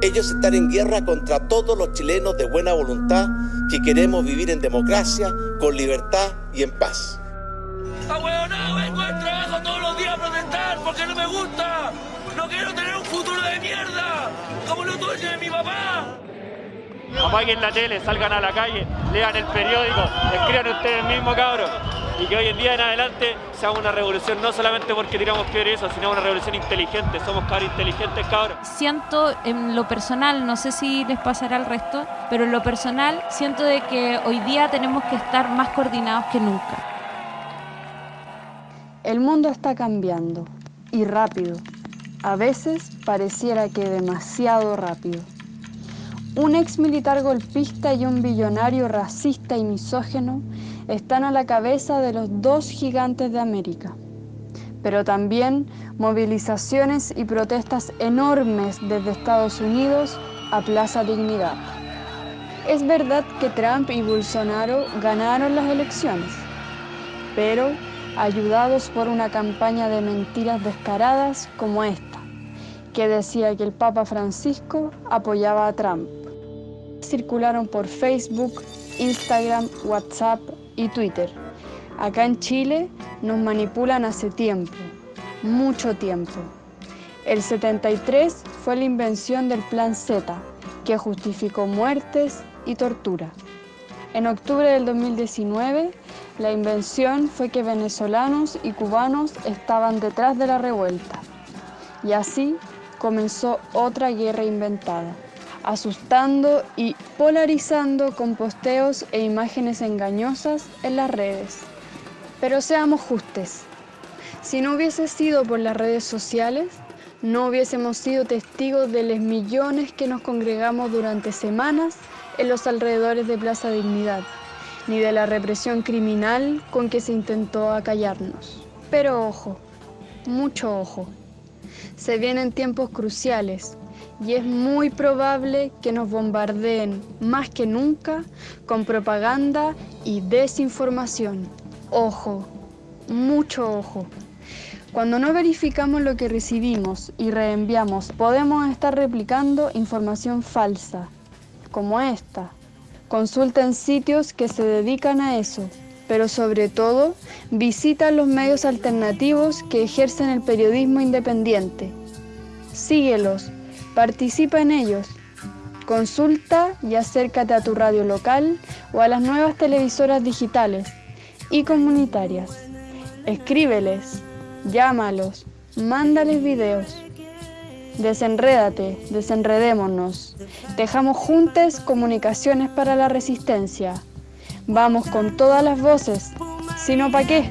Ellos están en guerra contra todos los chilenos de buena voluntad que queremos vivir en democracia, con libertad y en paz. ¡Ahueonado! Vengo al trabajo todos los días a protestar porque no me gusta. No quiero tener un futuro de mierda, como lo tuyo de mi papá. Apaguen la tele, salgan a la calle, lean el periódico, escriban ustedes mismos, cabros. Y que hoy en día en adelante sea una revolución, no solamente porque tiramos piedra y eso, sino una revolución inteligente. Somos cabros inteligentes, cabros. Siento en lo personal, no sé si les pasará al resto, pero en lo personal siento de que hoy día tenemos que estar más coordinados que nunca. El mundo está cambiando y rápido. A veces pareciera que demasiado rápido. Un ex militar golpista y un billonario racista y misógeno están a la cabeza de los dos gigantes de América. Pero también movilizaciones y protestas enormes desde Estados Unidos a Plaza Dignidad. Es verdad que Trump y Bolsonaro ganaron las elecciones, pero ayudados por una campaña de mentiras descaradas como esta, que decía que el Papa Francisco apoyaba a Trump. Circularon por Facebook, Instagram, WhatsApp y Twitter. Acá en Chile nos manipulan hace tiempo, mucho tiempo. El 73 fue la invención del Plan Z, que justificó muertes y tortura. En octubre del 2019, la invención fue que venezolanos y cubanos estaban detrás de la revuelta. Y así comenzó otra guerra inventada, asustando y polarizando con posteos e imágenes engañosas en las redes. Pero seamos justos, si no hubiese sido por las redes sociales, no hubiésemos sido testigos de los millones que nos congregamos durante semanas en los alrededores de Plaza Dignidad, ni de la represión criminal con que se intentó acallarnos. Pero ojo, mucho ojo, se vienen tiempos cruciales y es muy probable que nos bombardeen más que nunca con propaganda y desinformación. Ojo, mucho ojo. Cuando no verificamos lo que recibimos y reenviamos, podemos estar replicando información falsa, como esta. Consulta en sitios que se dedican a eso, pero sobre todo visita los medios alternativos que ejercen el periodismo independiente. Síguelos, participa en ellos. Consulta y acércate a tu radio local o a las nuevas televisoras digitales y comunitarias. Escríbeles, llámalos, mándales videos. Desenrédate, desenredémonos. Dejamos juntas comunicaciones para la resistencia. Vamos con todas las voces, si no, ¿para qué?